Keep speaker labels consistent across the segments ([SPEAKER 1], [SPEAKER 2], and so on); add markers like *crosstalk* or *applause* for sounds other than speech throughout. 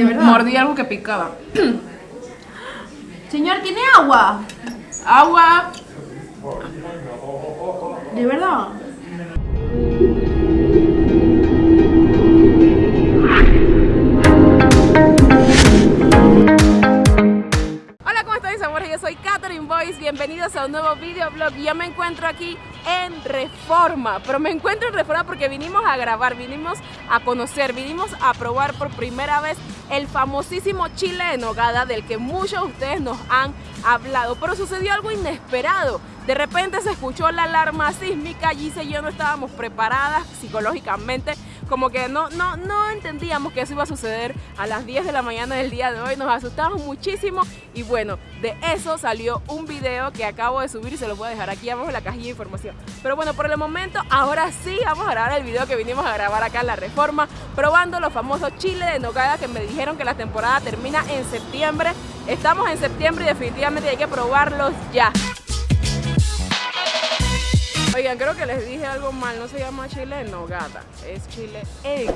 [SPEAKER 1] ¿De verdad?
[SPEAKER 2] Mordí algo que picaba. *clears throat*
[SPEAKER 1] Señor, ¿tiene agua?
[SPEAKER 2] Agua.
[SPEAKER 1] ¿De verdad?
[SPEAKER 2] Yo soy Catherine Boyce, bienvenidos a un nuevo videoblog. Yo me encuentro aquí en Reforma, pero me encuentro en Reforma porque vinimos a grabar, vinimos a conocer, vinimos a probar por primera vez el famosísimo chile de nogada del que muchos de ustedes nos han hablado, pero sucedió algo inesperado. De repente se escuchó la alarma sísmica, Gise y yo no estábamos preparadas psicológicamente, como que no, no, no entendíamos que eso iba a suceder a las 10 de la mañana del día de hoy, nos asustamos muchísimo y bueno, de eso salió un video que acabo de subir y se lo voy a dejar aquí abajo en la cajilla de información. Pero bueno, por el momento, ahora sí vamos a grabar el video que vinimos a grabar acá en La Reforma, probando los famosos chiles de nogada que me dijeron que la temporada termina en septiembre. Estamos en septiembre y definitivamente hay que probarlos ya. Oigan, creo que les dije algo mal, no se llama chile en nogada, es chile en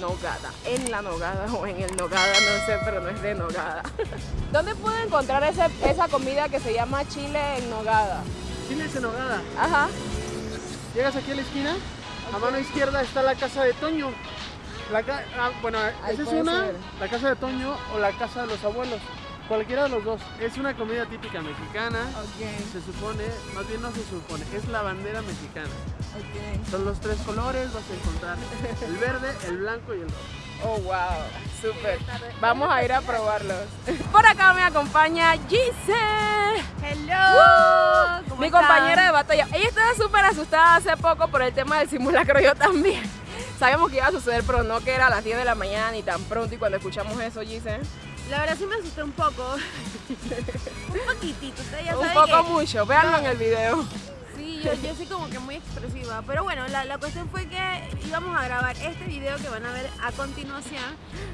[SPEAKER 2] nogada, en la nogada o en el nogada, no sé, pero no es de nogada. *laughs* ¿Dónde puedo encontrar ese- esa comida que se llama chile en nogada?
[SPEAKER 3] Chile en nogada.
[SPEAKER 2] Ajá.
[SPEAKER 3] Llegas aquí a la esquina, a mano izquierda está la casa de Toño. La ca- ah, bueno,
[SPEAKER 2] Ahí
[SPEAKER 3] esa es una,
[SPEAKER 2] ser.
[SPEAKER 3] la casa de Toño o la casa de los abuelos. Cualquiera de los dos. Es una comida típica mexicana. Se supone, más bien no se supone, es la bandera mexicana. Son los tres colores, vas a encontrar el verde, el blanco y el rojo.
[SPEAKER 2] Oh, wow, súper. Vamos a ir a probarlos. *laughs* Por acá me acompaña Gise.
[SPEAKER 1] Hello. ¿Cómo
[SPEAKER 2] Mi
[SPEAKER 1] están?
[SPEAKER 2] compañera de batalla. Ella estaba súper asustada hace poco por el tema del simulacro, yo también. *laughs* Sabíamos que iba a suceder, pero no que era a las 10 de la mañana ni tan pronto. Y cuando escuchamos eso, Gise,
[SPEAKER 1] La verdad sí me asusté un poco. *laughs* un poquitito, ustedes ya
[SPEAKER 2] un poco
[SPEAKER 1] que-
[SPEAKER 2] mucho. Véanlo en el video.
[SPEAKER 1] Sí, yo, yo soy como que muy expresiva. Pero bueno, la, la cuestión fue que íbamos a grabar este video que van a ver a continuación.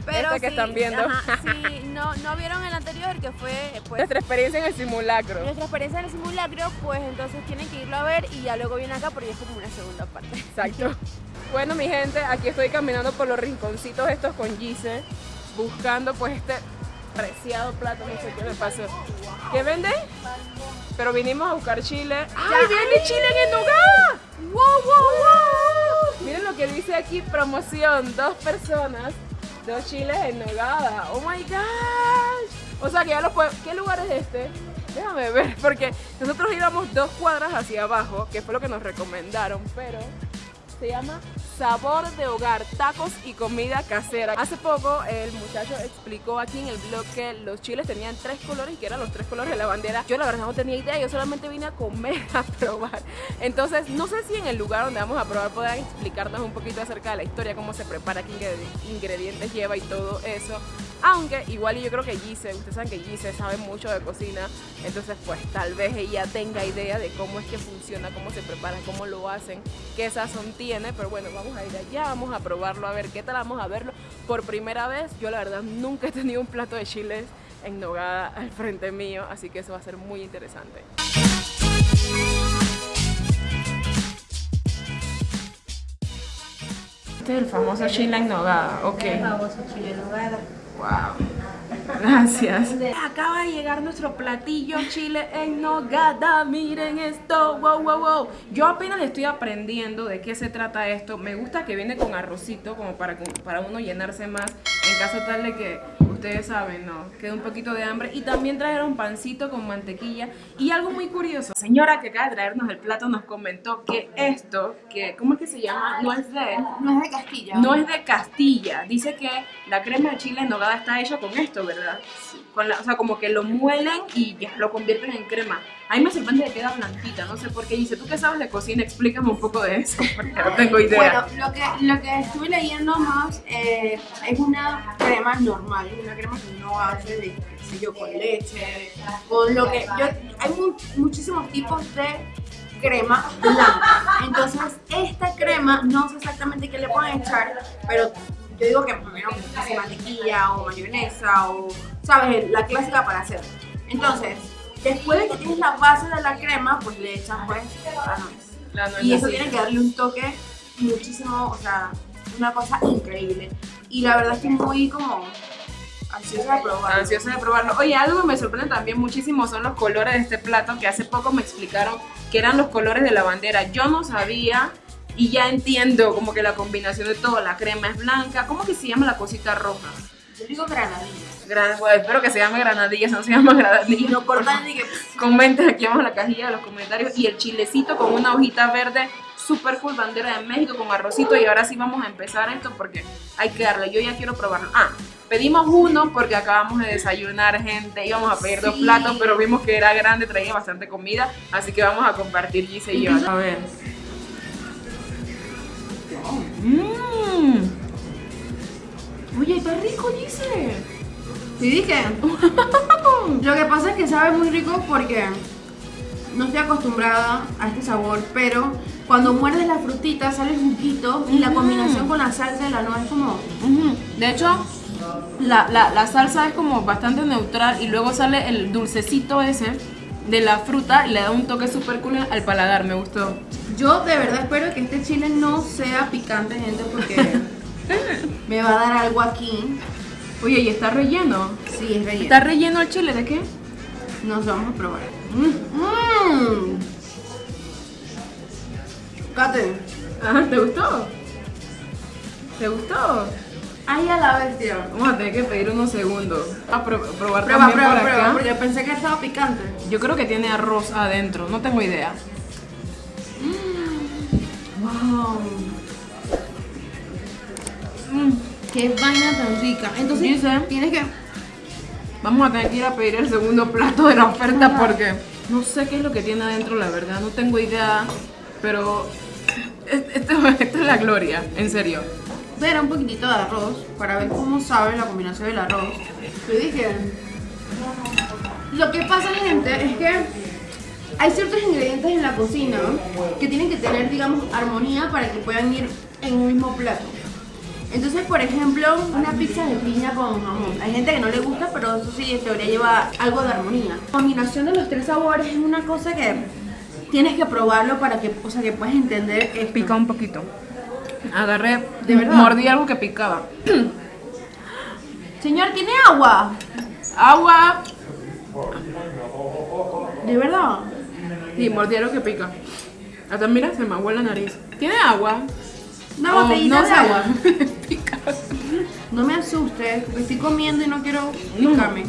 [SPEAKER 1] Pero
[SPEAKER 2] Este que
[SPEAKER 1] sí,
[SPEAKER 2] están viendo.
[SPEAKER 1] ajá, *laughs* sí, no, no vieron el anterior que fue pues,
[SPEAKER 2] Nuestra experiencia en el simulacro.
[SPEAKER 1] nuestra experiencia en el simulacro, pues entonces tienen que irlo a ver y ya luego viene acá porque es como una segunda parte.
[SPEAKER 2] Exacto. *laughs* Bueno, mi gente, aquí estoy caminando por los rinconcitos estos con Gise, buscando pues este preciado plato, no sé qué me pasó. ¿Qué vende? Pero vinimos a buscar chile. ¡Ay, viene chile en nogada! ¡Wow, wow, wow! Miren lo que dice aquí, promoción, dos personas, dos chiles en nogada. ¡Oh, my gosh! O sea, que ya los puedo... ¿Qué lugar es este? Déjame ver, *laughs* porque nosotros íbamos dos cuadras hacia abajo, que fue lo que nos recomendaron, pero se llama Sabor de Hogar, tacos y comida casera. Hace poco el muchacho explicó aquí en el blog que los chiles tenían tres colores y que eran los tres colores de la bandera. Yo la verdad no tenía idea, yo solamente vine a comer, *laughs* a probar. Entonces, no sé si en el lugar donde vamos a probar puedan explicarnos un poquito acerca de la historia, cómo se prepara, qué ingredi- ingredientes lleva y todo eso. Aunque igual y yo creo que Gise, ustedes saben que Gise sabe mucho de cocina, entonces pues tal vez ella tenga idea de cómo es que funciona, cómo se prepara, cómo lo hacen, qué sazón tiene, pero bueno, vamos a ir allá, vamos a probarlo, a ver qué tal, vamos a verlo por primera vez. Yo la verdad nunca he tenido un plato de chiles en nogada al frente mío, así que eso va a ser muy interesante. Este es el famoso chile en nogada, ok. Wow. Gracias. Acaba de llegar nuestro platillo chile en nogada. Miren esto. Wow, wow, wow. Yo apenas estoy aprendiendo de qué se trata esto. Me gusta que viene con arrocito como para, para uno llenarse más en caso tal de que ustedes saben, ¿no? Quede un poquito de hambre. Y también trajeron pancito con mantequilla. Y algo muy curioso. Señora que acaba de traernos el plato nos comentó que esto, que ¿cómo es que se llama? No es de
[SPEAKER 1] No es de Castilla.
[SPEAKER 2] no es de Castilla. Dice que la crema de chile en nogada está hecha con esto, ¿verdad? Con la- o sea, como que lo muelen y ya lo convierten en crema. A mí me sorprende que queda blanquita, no sé por qué. Dice, ¿tú qué sabes de cocina? Explícame un poco de eso, *laughs* porque no tengo idea.
[SPEAKER 4] Bueno, lo que, lo que estuve leyendo más eh, es una crema normal, una crema que no hace de, qué con leche, con lo que... Hay mu- muchísimos tipos de crema blanca. Entonces, esta crema, no sé exactamente qué le pueden echar, pero yo digo que primero mantequilla o mayonesa o, ¿sabes? La clásica para hacer. Entonces, después de que tienes la base de la crema, pues le echas pues la nuez.
[SPEAKER 2] La nuez
[SPEAKER 4] Y eso tiene que darle un toque muchísimo, o sea, una cosa increíble. Y la verdad estoy muy como ansiosa de probarlo.
[SPEAKER 2] Ansiosa de probarlo. Oye, algo que me sorprende también muchísimo son los colores de este plato que hace poco me explicaron que eran los colores de la bandera. Yo no sabía y ya entiendo como que la combinación de todo. La crema es blanca. ¿Cómo que se llama la cosita roja?
[SPEAKER 4] Yo digo granadilla.
[SPEAKER 2] Gran, bueno, espero que se llame granadilla, si no se llama granadilla.
[SPEAKER 4] No cortan ni que.
[SPEAKER 2] Comenten aquí abajo en la cajilla de los comentarios. Y el chilecito con una hojita verde, super cool, bandera de México con arrocito. Y ahora sí vamos a empezar esto porque hay que darle. Yo ya quiero probarlo. Ah, pedimos uno porque acabamos de desayunar, gente. Íbamos a pedir dos platos, pero vimos que era grande, traía bastante comida. Así que vamos a compartir Gise y yo. A ver. Mmm. Oye, está rico, Gise.
[SPEAKER 4] Sí, dije. *laughs* Lo que pasa es que sabe muy rico porque no estoy acostumbrada a este sabor, pero cuando muerdes la frutita sale el juguito y la combinación con la salsa de la nuez es como.
[SPEAKER 2] De hecho, la, la- la salsa es como bastante neutral y luego sale el dulcecito ese de la fruta y le da un toque súper cool al paladar, me gustó.
[SPEAKER 4] Yo de verdad espero que este chile no sea picante, gente, porque *laughs* me va a dar algo aquí.
[SPEAKER 2] Oye, ¿y está relleno?
[SPEAKER 4] Sí, es relleno.
[SPEAKER 2] ¿Está relleno el chile de qué?
[SPEAKER 4] Nos vamos a probar. Mmm. Kate.
[SPEAKER 2] Ajá, ¿te gustó? ¿Te gustó?
[SPEAKER 4] Ay, a la bestia.
[SPEAKER 2] Vamos a tener que pedir unos segundos. A pro- probar
[SPEAKER 4] Prueba,
[SPEAKER 2] también
[SPEAKER 4] prueba,
[SPEAKER 2] por
[SPEAKER 4] prueba,
[SPEAKER 2] acá.
[SPEAKER 4] porque pensé que estaba picante.
[SPEAKER 2] Yo creo que tiene arroz adentro, no tengo idea.
[SPEAKER 4] Wow.
[SPEAKER 2] Mm,
[SPEAKER 4] Qué vaina tan rica. Entonces,
[SPEAKER 2] Dice-
[SPEAKER 4] tienes que.
[SPEAKER 2] Vamos a tener que ir a pedir el segundo plato de la oferta porque no sé qué es lo que tiene adentro, la verdad, no tengo idea, pero es- esto, *laughs* esto es la gloria, en serio.
[SPEAKER 4] ver un poquitito de arroz para ver cómo sabe la combinación del arroz. Te dije. Lo que pasa, gente, es que hay ciertos ingredientes en la cocina que tienen que tener, digamos, armonía para que puedan ir en un mismo plato. Entonces, por ejemplo, una pizza de piña con jamón. Hay gente que no le gusta, pero eso sí, en teoría lleva algo de armonía. La combinación de los tres sabores es una cosa que tienes que probarlo para que, o sea, que puedas entender esto.
[SPEAKER 2] Pica un poquito. Agarré,
[SPEAKER 4] ¿De verdad?
[SPEAKER 2] mordí algo que picaba. *clears throat*
[SPEAKER 4] Señor, ¿tiene agua?
[SPEAKER 2] Agua.
[SPEAKER 4] ¿De verdad?
[SPEAKER 2] Sí, mordí algo que pica. Hasta mira, se me aguó la nariz. ¿Tiene agua?
[SPEAKER 4] Una
[SPEAKER 2] Oh, no
[SPEAKER 4] de
[SPEAKER 2] sé.
[SPEAKER 4] agua. *laughs* No me asustes, porque estoy comiendo y no quiero
[SPEAKER 2] No.
[SPEAKER 4] picarme.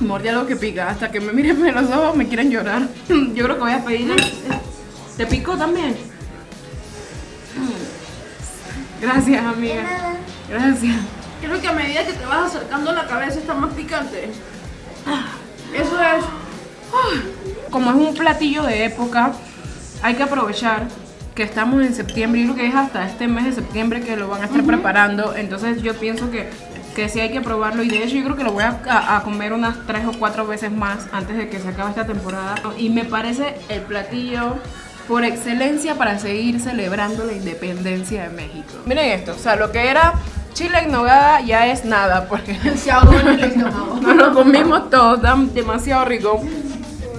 [SPEAKER 2] Mordí algo que pica. Hasta que me miren en los ojos me quieren llorar. *laughs* Yo creo que voy a pedirle. ¿Te picó también? Gracias, amiga. Gracias.
[SPEAKER 4] Creo que a medida que te vas acercando la cabeza está más picante. Eso es.
[SPEAKER 2] Como es un platillo de época, hay que aprovechar que estamos en septiembre. Yo creo que es hasta este mes de septiembre que lo van a estar preparando. Entonces yo pienso que, que sí hay que probarlo. Y de hecho yo creo que lo voy a, a- a comer unas tres o cuatro veces más antes de que se acabe esta temporada. Y me parece el platillo por excelencia para seguir celebrando la independencia de México. Miren esto, o sea, lo que era chile en nogada ya es nada porque *laughs* *laughs* nos lo comimos todo, está demasiado rico.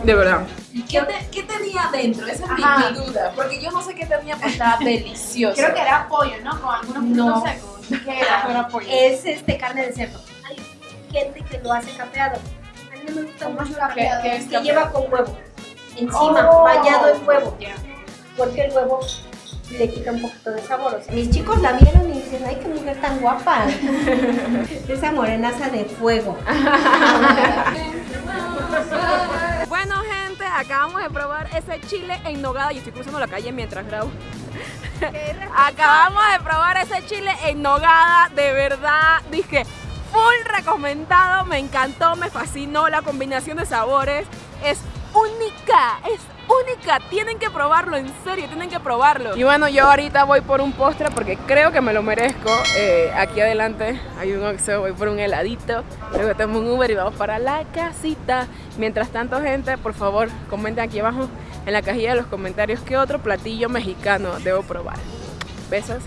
[SPEAKER 2] De verdad.
[SPEAKER 5] ¿Qué, te- qué tenía adentro? Esa es mi,
[SPEAKER 4] Ajá.
[SPEAKER 5] mi duda. Porque yo no sé qué tenía, pero estaba *laughs* delicioso.
[SPEAKER 4] Creo que era pollo, ¿no? Con algunos
[SPEAKER 5] No.
[SPEAKER 4] frutos secos. ¿Qué era?
[SPEAKER 5] es este carne de cerdo. Hay gente que lo hace capeado. A mí no me gusta mucho capeado.
[SPEAKER 2] qué es
[SPEAKER 5] que
[SPEAKER 2] capeado?
[SPEAKER 5] lleva con huevo. Encima,
[SPEAKER 4] Oh.
[SPEAKER 5] bañado en huevo. Porque el huevo le quita un poquito de sabor. O sea, mis chicos la vieron y dicen, ay, qué mujer tan guapa. *laughs* Esa morenaza de fuego. *laughs*
[SPEAKER 2] Acabamos de probar ese chile en nogada. Yo estoy cruzando la calle mientras grabo. acabamos de probar ese chile en nogada. De verdad, dije, full recomendado. Me encantó, me fascinó la combinación de sabores. Es única, es única. Tienen que probarlo, en serio, tienen que probarlo. Y bueno, yo ahorita voy por un postre porque creo que me lo merezco. Eh, aquí adelante hay un Oxxo, voy por un heladito. Luego tomo un Uber y vamos para la casita. Mientras tanto, gente, por favor, comenten aquí abajo en la cajilla de los comentarios qué otro platillo mexicano debo probar. Besos.